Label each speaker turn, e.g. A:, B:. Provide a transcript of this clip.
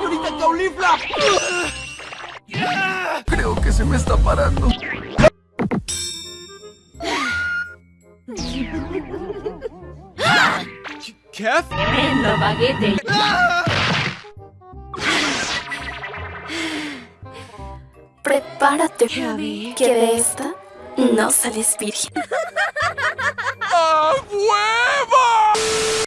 A: señorita Caulifla! Creo que se me está parando. ¿Kef?
B: Tremendo baguete.
C: Prepárate, Javi. que de esta no sales virgen.